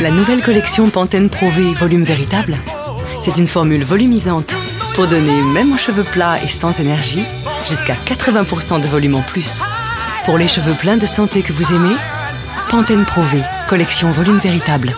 La nouvelle collection Pantene Pro V Volume Véritable, c'est une formule volumisante pour donner, même aux cheveux plats et sans énergie, jusqu'à 80% de volume en plus. Pour les cheveux pleins de santé que vous aimez, Pantene Pro V, collection Volume Véritable.